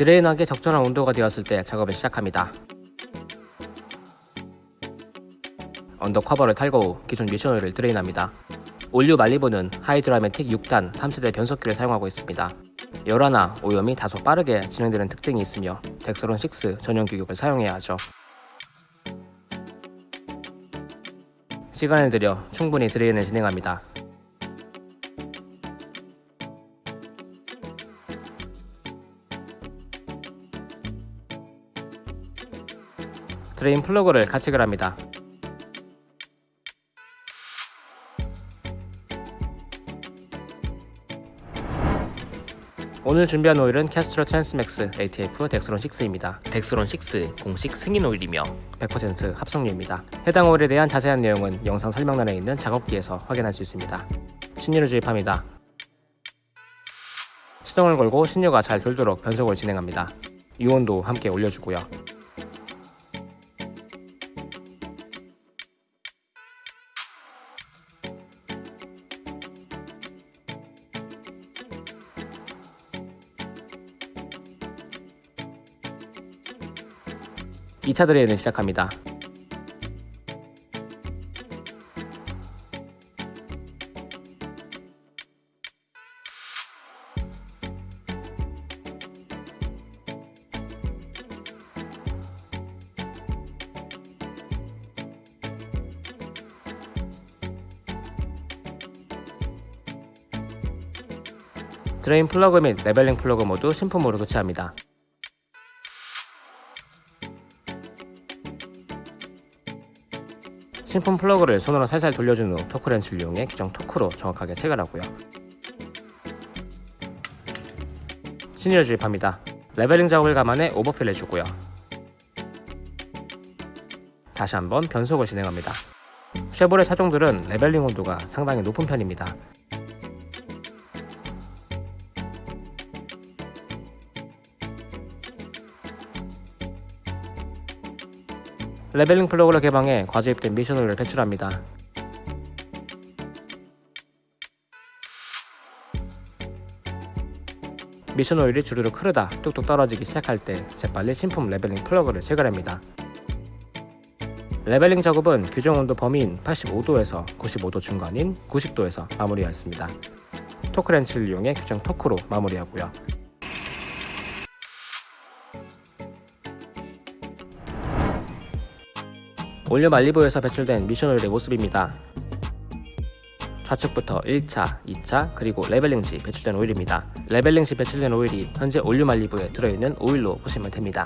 drain하기 적절한 온도가 되었을 때 작업을 시작합니다. under cover를 탈거 후 기존 미션 오일을 drain합니다. all new 말리부는 Hydramatic 6단 3세대 변속기를 사용하고 있습니다. 열화나 오염이 다소 빠르게 진행되는 특징이 있으며 Dexron 6 전용 규격을 사용해야 하죠. 시간을 들여 충분히 drain을 진행합니다. drain 플러그를 가체결을 합니다. 오늘 준비한 오일은 캐스트로 트랜스맥스 ATF 덱스론 6입니다. 덱스론 6 공식 승인 오일이며 100% 합성유입니다. 해당 오일에 대한 자세한 내용은 영상 설명란에 있는 작업기에서 확인할 수 있습니다. 신유를 주입합니다. 시동을 걸고 신유가 잘 돌도록 변속을 진행합니다. 유온도 함께 올려주고요. 이차 드레인을 시작합니다. drain 플러그 및 leveling 플러그 모두 신품으로 교체합니다. 신품 플러그를 손으로 살살 돌려준 후 토크렌치를 이용해 규정 토크로 정확하게 체결하고요. 신유를 주입합니다. leveling 작업을 감안해 overfill 해주고요. 다시 한번 변속을 진행합니다. 쉐보레 차종들은 leveling 온도가 상당히 높은 편입니다. leveling 플러그를 개방해 과주입된 미션 오일을 배출합니다. 미션 오일이 주르륵 흐르다 뚝뚝 떨어지기 시작할 때 재빨리 신품 leveling 플러그를 체결합니다. leveling 작업은 규정 온도 범위인 85도에서 95도 중간인 90도에서 마무리하였습니다. 토크렌치를 이용해 규정 토크로 마무리하고요. all new 말리부에서 배출된 미션 오일의 모습입니다. 좌측부터 1차, 2차, 그리고 leveling 시 배출된 오일입니다. leveling 시 배출된 오일이 현재 all new 말리부에 들어있는 오일로 보시면 됩니다.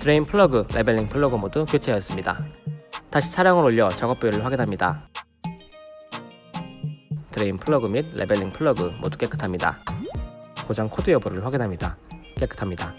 drain 플러그, leveling 플러그 모두 교체하였습니다. 다시 차량을 올려 작업 부위를 확인합니다. drain 플러그 및 leveling 플러그 모두 깨끗합니다. 고장 코드 여부를 확인합니다. 깨끗합니다.